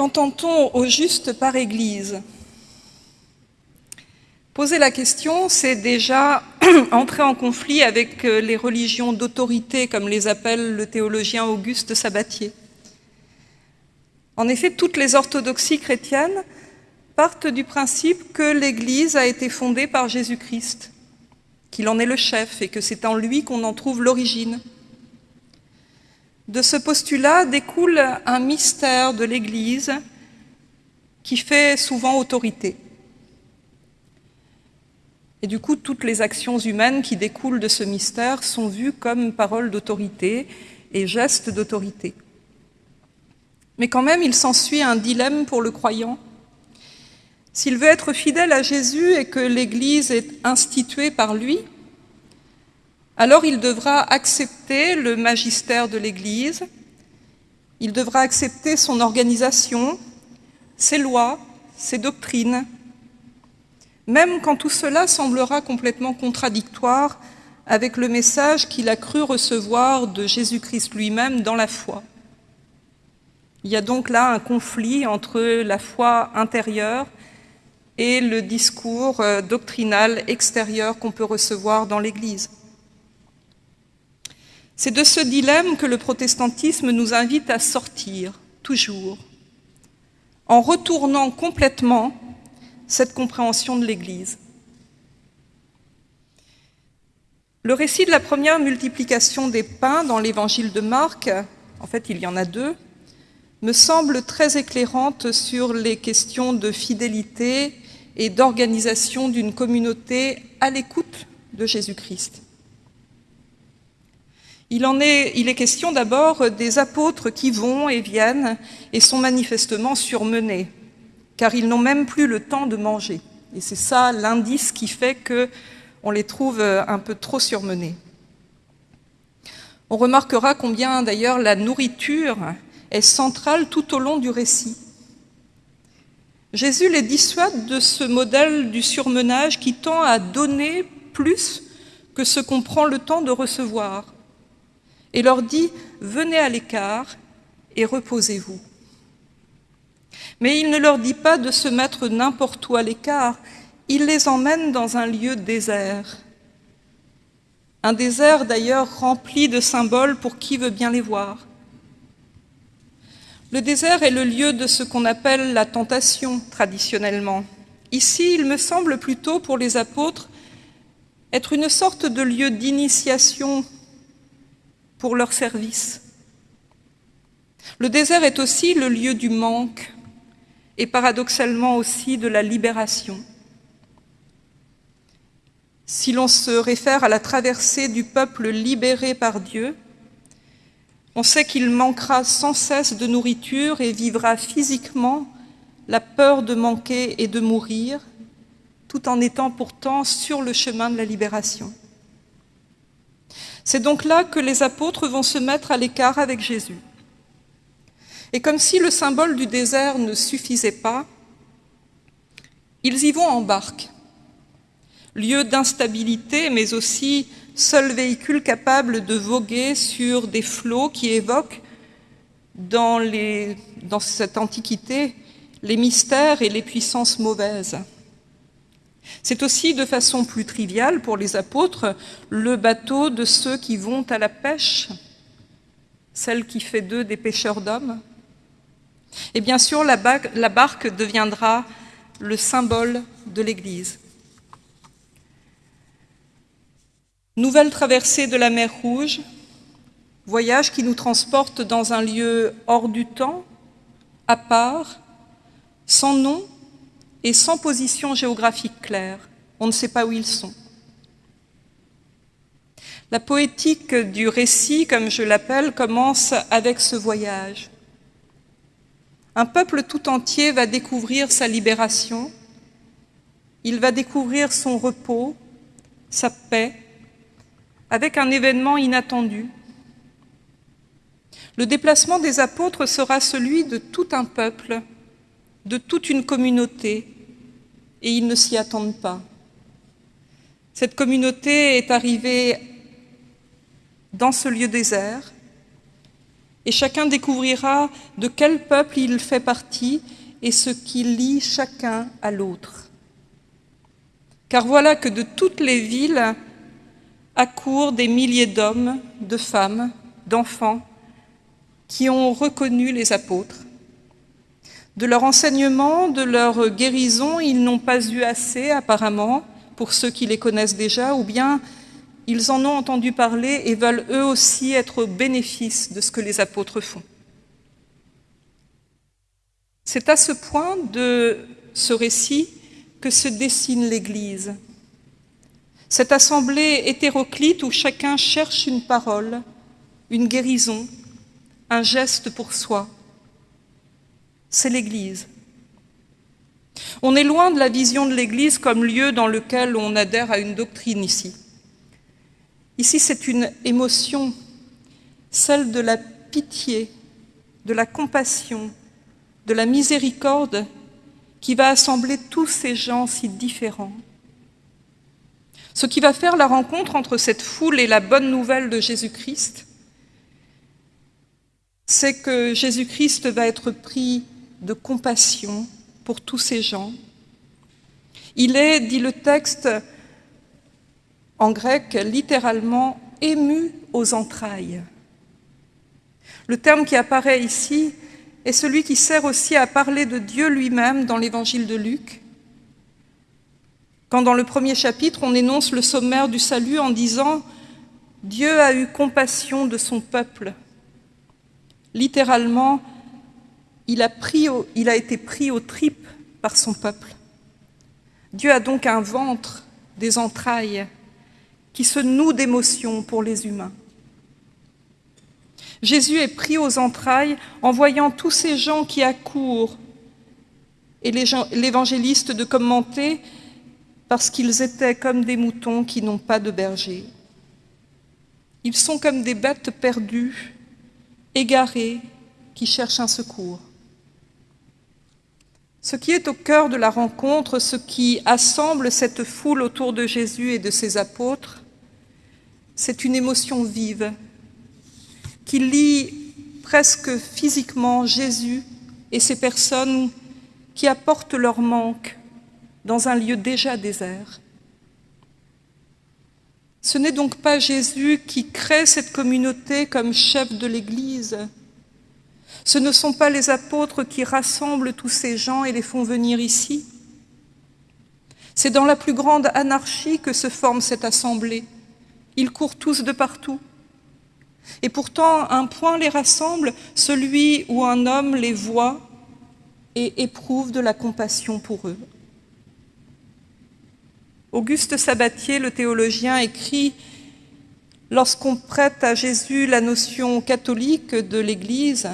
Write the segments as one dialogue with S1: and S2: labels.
S1: Qu'entend-on au juste par Église? Poser la question, c'est déjà entrer en conflit avec euh, les religions d'autorité, comme les appelle le théologien Auguste Sabatier. En effet, toutes les orthodoxies chrétiennes partent du principe que l'Église a été fondée par Jésus-Christ, qu'il en est le chef et que c'est en lui qu'on en trouve l'origine. De ce postulat découle un mystère de l'Église qui fait souvent autorité. Et du coup, toutes les actions humaines qui découlent de ce mystère sont vues comme paroles d'autorité et gestes d'autorité. Mais quand même, il s'ensuit un dilemme pour le croyant. S'il veut être fidèle à Jésus et que l'Église est instituée par lui, alors il devra accepter le magistère de l'Église, il devra accepter son organisation, ses lois, ses doctrines, même quand tout cela semblera complètement contradictoire avec le message qu'il a cru recevoir de Jésus-Christ lui-même dans la foi. Il y a donc là un conflit entre la foi intérieure et le discours euh, doctrinal extérieur qu'on peut recevoir dans l'Église. C'est de ce dilemme que le protestantisme nous invite à sortir, toujours, en retournant complètement cette compréhension de l'Église. Le récit de la première multiplication des pains dans l'évangile de Marc, en fait il y en a deux, me semble très éclairante sur les questions de fidélité et d'organisation d'une communauté à l'écoute de Jésus-Christ. Il, est, est question d'abord des apôtres qui vont et viennent et sont manifestement surmenés car ils n'ont même plus le temps de manger. Et c'est ça l'indice qui fait qu'on les trouve un peu trop surmenés. On remarquera combien d'ailleurs la nourriture est centrale tout au long du récit. Jésus les dissuade de ce modèle du surmenage qui tend à donner plus que ce qu'on prend le temps de recevoir, et leur dit « venez à l'écart et reposez-vous ». Mais il ne leur dit pas de se mettre n'importe où à l'écart, il les emmène dans un lieu désert. Un désert d'ailleurs rempli de symboles pour qui veut bien les voir. Le désert est le lieu de ce qu'on appelle la tentation traditionnellement. Ici, il me semble plutôt pour les apôtres être une sorte de lieu d'initiation pour leur service. Le désert est aussi le lieu du manque, et paradoxalement aussi de la libération. Si l'on se réfère à la traversée du peuple libéré par Dieu, on sait qu'il manquera sans cesse de nourriture et vivra physiquement la peur de manquer et de mourir, tout en étant pourtant sur le chemin de la libération. C'est donc là que les apôtres vont se mettre à l'écart avec Jésus. Et comme si le symbole du désert ne suffisait pas, ils y vont en barque, lieu d'instabilité, mais aussi seul véhicule capable de voguer sur des flots qui évoquent dans, cette antiquité les mystères et les puissances mauvaises. C'est aussi, de façon plus triviale pour les apôtres, le bateau de ceux qui vont à la pêche, celle qui fait d'eux des pêcheurs d'hommes, et bien sûr, la barque deviendra le symbole de l'Église. Nouvelle traversée de la mer Rouge, voyage qui nous transporte dans un lieu hors du temps, à part, sans nom et sans position géographique claire. On ne sait pas où ils sont. La poétique du récit, comme je l'appelle, commence avec ce voyage. Un peuple tout entier va découvrir sa libération, il va découvrir son repos, sa paix, avec un événement inattendu. Le déplacement des apôtres sera celui de tout un peuple, de toute une communauté, et ils ne s'y attendent pas. Cette communauté est arrivée dans ce lieu désert, et chacun découvrira de quel peuple il fait partie et ce qui lie chacun à l'autre. Car voilà que de toutes les villes accourent des milliers d'hommes, de femmes, d'enfants qui ont reconnu les apôtres. De leur enseignement, de leur guérison, ils n'ont pas eu assez apparemment pour ceux qui les connaissent déjà, ou bien ils en ont entendu parler et veulent eux aussi être au bénéfice de ce que les apôtres font. C'est à ce point de ce récit que se dessine l'Église. Cette assemblée hétéroclite où chacun cherche une parole, une guérison, un geste pour soi. C'est l'Église. On est loin de la vision de l'Église comme lieu dans lequel on adhère à une doctrine ici. Ici, c'est une émotion, celle de la pitié, de la compassion, de la miséricorde qui va assembler tous ces gens si différents. Ce qui va faire la rencontre entre cette foule et la bonne nouvelle de Jésus-Christ, c'est que Jésus-Christ va être pris de compassion pour tous ces gens. Il est, dit le texte, en grec littéralement ému aux entrailles. Le terme qui apparaît ici est celui qui sert aussi à parler de Dieu lui-même dans l'évangile de Luc, quand dans le premier chapitre on énonce le sommaire du salut en disant « Dieu a eu compassion de son peuple ». Littéralement, il a, été pris aux tripes par son peuple. Dieu a donc un ventre, des entrailles, qui se noue d'émotions pour les humains. Jésus est pris aux entrailles en voyant tous ces gens qui accourent et l'évangéliste de commenter parce qu'ils étaient comme des moutons qui n'ont pas de berger. Ils sont comme des bêtes perdues, égarées, qui cherchent un secours. Ce qui est au cœur de la rencontre, ce qui assemble cette foule autour de Jésus et de ses apôtres, c'est une émotion vive qui lie presque physiquement Jésus et ces personnes qui apportent leur manque dans un lieu déjà désert. Ce n'est donc pas Jésus qui crée cette communauté comme chef de l'Église, ce ne sont pas les apôtres qui rassemblent tous ces gens et les font venir ici. C'est dans la plus grande anarchie que se forme cette assemblée. Ils courent tous de partout. Et pourtant, un point les rassemble, celui où un homme les voit et éprouve de la compassion pour eux. Auguste Sabatier, le théologien, écrit « Lorsqu'on prête à Jésus la notion catholique de l'Église,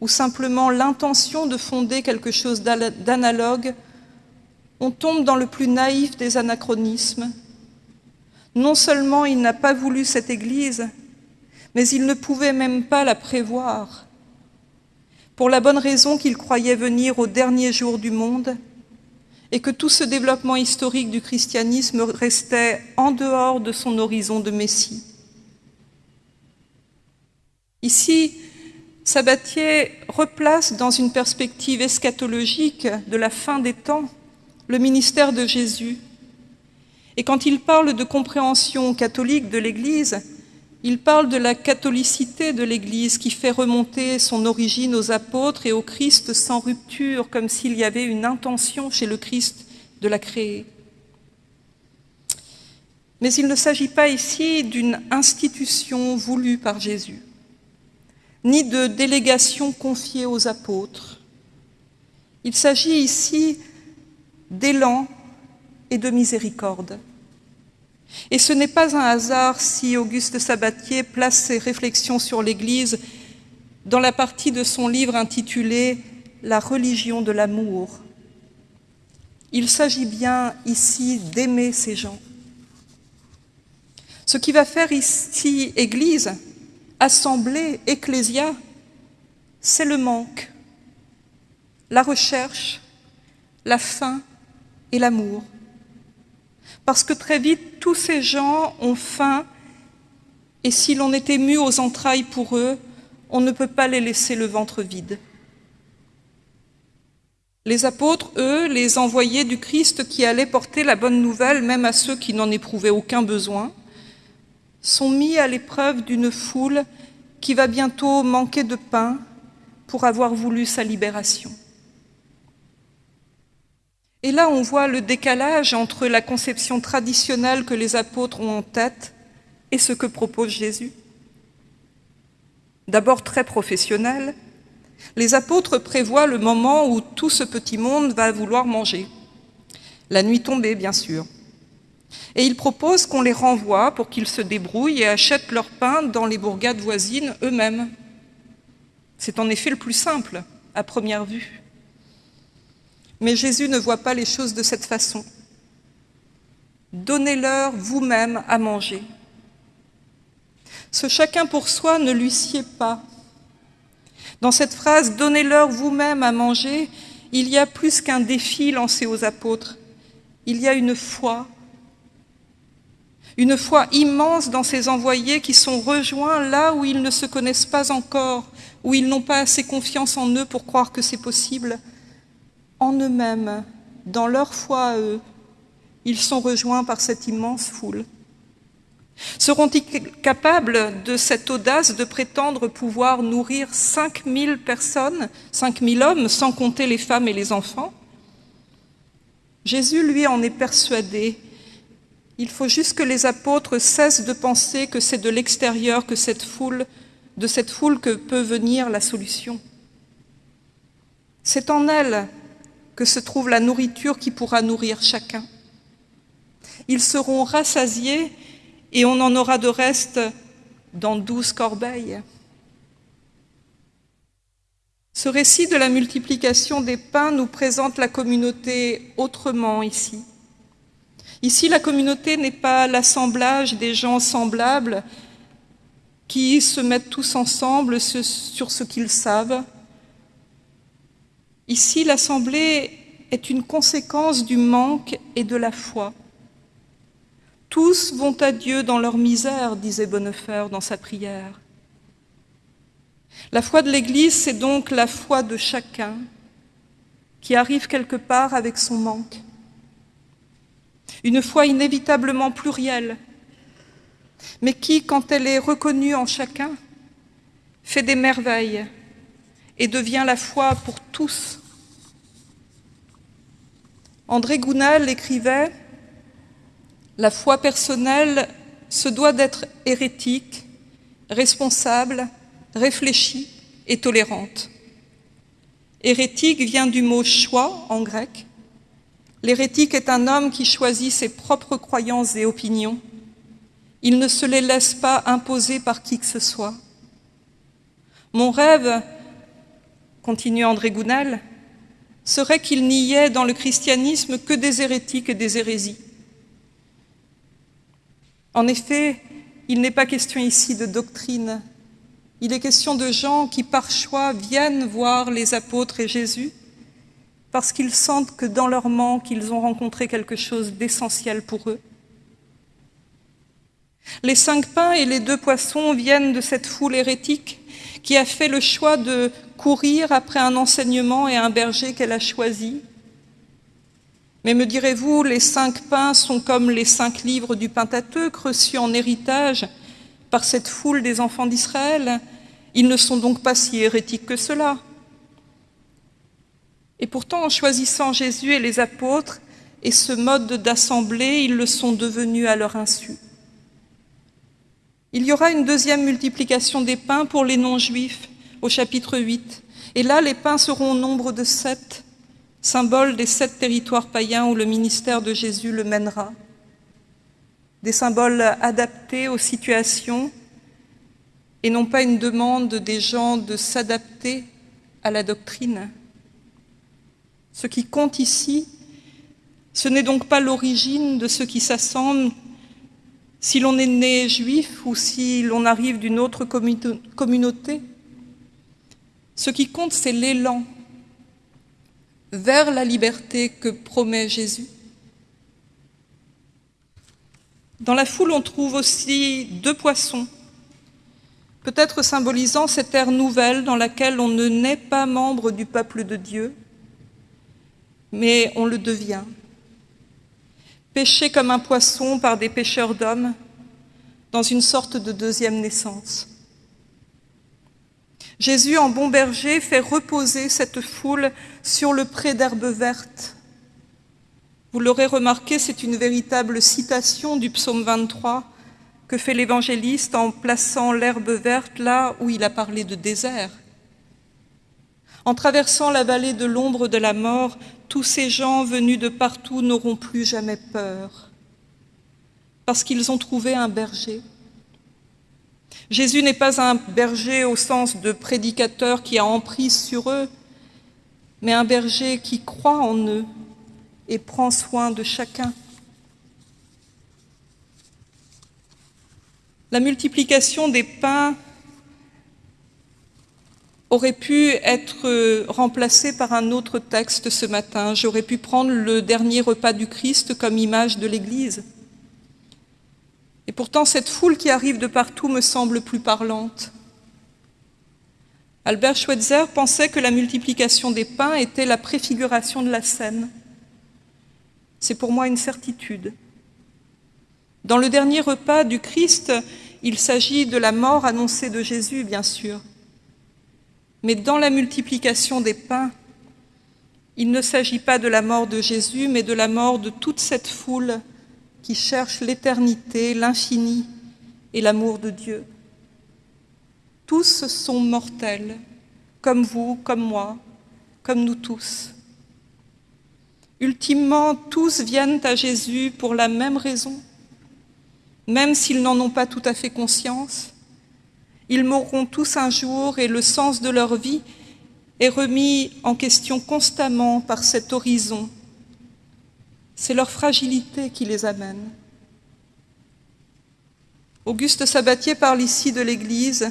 S1: ou simplement l'intention de fonder quelque chose d'analogue, on tombe dans le plus naïf des anachronismes. Non seulement il n'a pas voulu cette Église, mais il ne pouvait même pas la prévoir, pour la bonne raison qu'il croyait venir au dernier jour du monde et que tout ce développement historique du christianisme restait en dehors de son horizon de Messie. Ici, Sabatier replace dans une perspective eschatologique de la fin des temps le ministère de Jésus. Et quand il parle de compréhension catholique de l'Église, il parle de la catholicité de l'Église qui fait remonter son origine aux apôtres et au Christ sans rupture, comme s'il y avait une intention chez le Christ de la créer. Mais il ne s'agit pas ici d'une institution voulue par Jésus ni de délégation confiée aux apôtres. Il s'agit ici d'élan et de miséricorde. Et ce n'est pas un hasard si Auguste Sabatier place ses réflexions sur l'Église dans la partie de son livre intitulé « La religion de l'amour ». Il s'agit bien ici d'aimer ces gens. Ce qui va faire ici Église, assemblée, ecclésia, c'est le manque, la recherche, la faim et l'amour. Parce que très vite, tous ces gens ont faim et si l'on est ému aux entrailles pour eux, on ne peut pas les laisser le ventre vide. Les apôtres, eux, les envoyés du Christ qui allaient porter la bonne nouvelle même à ceux qui n'en éprouvaient aucun besoin, sont mis à l'épreuve d'une foule qui va bientôt manquer de pain pour avoir voulu sa libération. Et là, on voit le décalage entre la conception traditionnelle que les apôtres ont en tête et ce que propose Jésus. D'abord très professionnel, les apôtres prévoient le moment où tout ce petit monde va vouloir manger. La nuit tombée, bien sûr. Et ils proposent qu'on les renvoie pour qu'ils se débrouillent et achètent leur pain dans les bourgades voisines eux-mêmes. C'est en effet le plus simple, à première vue. Mais Jésus ne voit pas les choses de cette façon. Donnez-leur vous-même à manger. Ce chacun pour soi ne lui sied pas. Dans cette phrase « donnez-leur vous-même à manger », il y a plus qu'un défi lancé aux apôtres. Il y a une foi, une foi immense dans ces envoyés qui sont rejoints là où ils ne se connaissent pas encore, où ils n'ont pas assez confiance en eux pour croire que c'est possible, en eux-mêmes, dans leur foi à eux, ils sont rejoints par cette immense foule. Seront-ils capables de cette audace de prétendre pouvoir nourrir 5000 personnes, 5000 hommes, sans compter les femmes et les enfants? Jésus, lui, en est persuadé. Il faut juste que les apôtres cessent de penser que c'est de l'extérieur que cette foule, de cette foule que peut venir la solution. C'est en elle que se trouve la nourriture qui pourra nourrir chacun. Ils seront rassasiés et on en aura de reste dans douze corbeilles. Ce récit de la multiplication des pains nous présente la communauté autrement ici. Ici, la communauté n'est pas l'assemblage des gens semblables qui se mettent tous ensemble sur ce qu'ils savent, Ici, l'Assemblée est une conséquence du manque et de la foi. Tous vont à Dieu dans leur misère, disait Bonnefer dans sa prière. La foi de l'Église, c'est donc la foi de chacun qui arrive quelque part avec son manque. Une foi inévitablement plurielle, mais qui, quand elle est reconnue en chacun, fait des merveilles et devient la foi pour tous. André Gounal écrivait « La foi personnelle se doit d'être hérétique, responsable, réfléchie et tolérante. Hérétique vient du mot choix en grec. L'hérétique est un homme qui choisit ses propres croyances et opinions. Il ne se les laisse pas imposer par qui que ce soit. Mon rêve continue André Gounel, serait qu'il n'y ait dans le christianisme que des hérétiques et des hérésies. En effet, il n'est pas question ici de doctrine, il est question de gens qui par choix viennent voir les apôtres et Jésus parce qu'ils sentent que dans leur manque, ils ont rencontré quelque chose d'essentiel pour eux. Les cinq pains et les deux poissons viennent de cette foule hérétique qui a fait le choix de courir après un enseignement et un berger qu'elle a choisi. Mais me direz-vous, les cinq pains sont comme les cinq livres du Pentateuque reçus en héritage par cette foule des enfants d'Israël. Ils ne sont donc pas si hérétiques que cela. Et pourtant, en choisissant Jésus et les apôtres et ce mode d'assemblée, ils le sont devenus à leur insu. Il y aura une deuxième multiplication des pains pour les non-juifs, au chapitre 8. Et là, les pains seront au nombre de sept, symbole des sept territoires païens où le ministère de Jésus le mènera. Des symboles adaptés aux situations et non pas une demande des gens de s'adapter à la doctrine. Ce qui compte ici, ce n'est donc pas l'origine de ce qui s'assemble, si l'on est né juif ou si l'on arrive d'une autre communauté, ce qui compte, c'est l'élan vers la liberté que promet Jésus. Dans la foule, on trouve aussi deux poissons. peut-être symbolisant cette ère nouvelle dans laquelle on ne naît pas membre du peuple de Dieu, mais on le devient. Pêché comme un poisson par des pêcheurs d'hommes, dans une sorte de deuxième naissance. Jésus, en bon berger, fait reposer cette foule sur le pré d'herbe verte. Vous l'aurez remarqué, c'est une véritable citation du psaume 23 que fait l'évangéliste en plaçant l'herbe verte là où il a parlé de désert. En traversant la vallée de l'ombre de la mort, tous ces gens venus de partout n'auront plus jamais peur, parce qu'ils ont trouvé un berger Jésus n'est pas un berger au sens de prédicateur qui a emprise sur eux, mais un berger qui croit en eux et prend soin de chacun. La multiplication des pains aurait pu être remplacée par un autre texte ce matin. J'aurais pu prendre le dernier repas du Christ comme image de l'Église. Et pourtant, cette foule qui arrive de partout me semble plus parlante. Albert Schweitzer pensait que la multiplication des pains était la préfiguration de la scène. C'est pour moi une certitude. Dans le dernier repas du Christ, il s'agit de la mort annoncée de Jésus, bien sûr. Mais dans la multiplication des pains, il ne s'agit pas de la mort de Jésus, mais de la mort de toute cette foule qui cherche l'éternité, l'infini et l'amour de Dieu. Tous sont mortels, comme vous, comme moi, comme nous tous. Ultimement, tous viennent à Jésus pour la même raison, même s'ils n'en ont pas tout à fait conscience. Ils mourront tous un jour et le sens de leur vie est remis en question constamment par cet horizon c'est leur fragilité qui les amène. Auguste Sabatier parle ici de l'Église.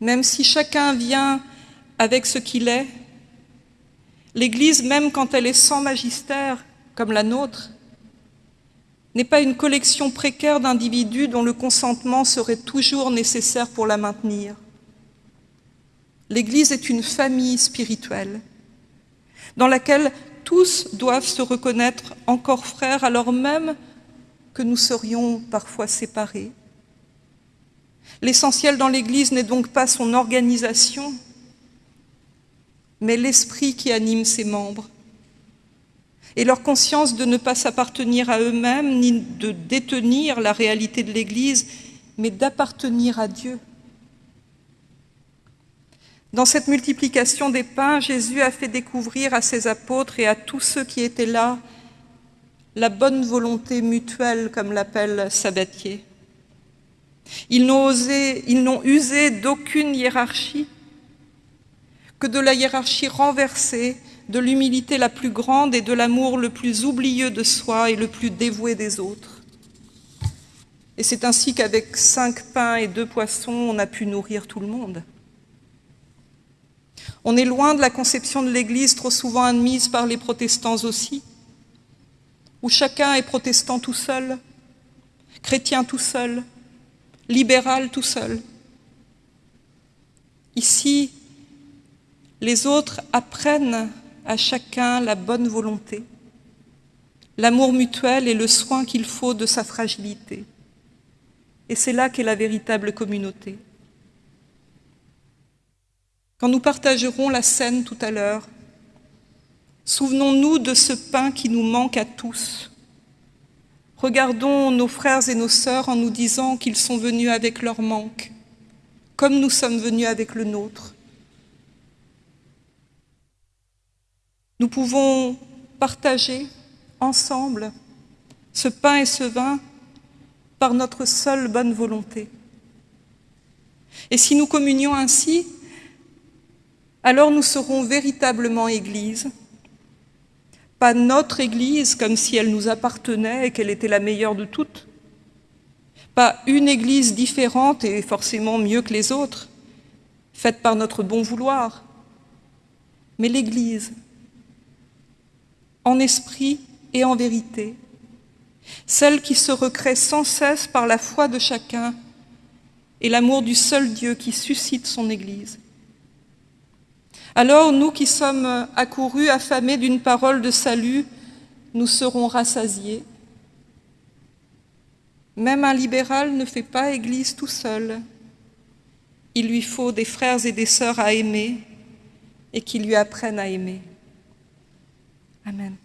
S1: Même si chacun vient avec ce qu'il est, l'Église, même quand elle est sans magistère, comme la nôtre, n'est pas une collection précaire d'individus dont le consentement serait toujours nécessaire pour la maintenir. L'Église est une famille spirituelle dans laquelle tous doivent se reconnaître encore frères alors même que nous serions parfois séparés. L'essentiel dans l'Église n'est donc pas son organisation, mais l'esprit qui anime ses membres et leur conscience de ne pas s'appartenir à eux-mêmes ni de détenir la réalité de l'Église, mais d'appartenir à Dieu. Dans cette multiplication des pains, Jésus a fait découvrir à ses apôtres et à tous ceux qui étaient là la bonne volonté mutuelle, comme l'appelle Sabatier. Ils n'ont usé d'aucune hiérarchie, que de la hiérarchie renversée, de l'humilité la plus grande et de l'amour le plus oublieux de soi et le plus dévoué des autres. Et c'est ainsi qu'avec cinq pains et deux poissons, on a pu nourrir tout le monde. On est loin de la conception de l'Église trop souvent admise par les protestants aussi, où chacun est protestant tout seul, chrétien tout seul, libéral tout seul. Ici, les autres apprennent à chacun la bonne volonté, l'amour mutuel et le soin qu'il faut de sa fragilité. Et c'est là qu'est la véritable communauté. Quand nous partagerons la scène tout à l'heure, souvenons-nous de ce pain qui nous manque à tous. Regardons nos frères et nos sœurs en nous disant qu'ils sont venus avec leur manque, comme nous sommes venus avec le nôtre. Nous pouvons partager ensemble ce pain et ce vin par notre seule bonne volonté. Et si nous communions ainsi, alors nous serons véritablement Église, pas notre Église comme si elle nous appartenait et qu'elle était la meilleure de toutes, pas une Église différente et forcément mieux que les autres, faite par notre bon vouloir, mais l'Église, en esprit et en vérité, celle qui se recrée sans cesse par la foi de chacun et l'amour du seul Dieu qui suscite son Église. Alors nous qui sommes accourus, affamés d'une parole de salut, nous serons rassasiés. Même un libéral ne fait pas Église tout seul. Il lui faut des frères et des sœurs à aimer et qui lui apprennent à aimer. Amen.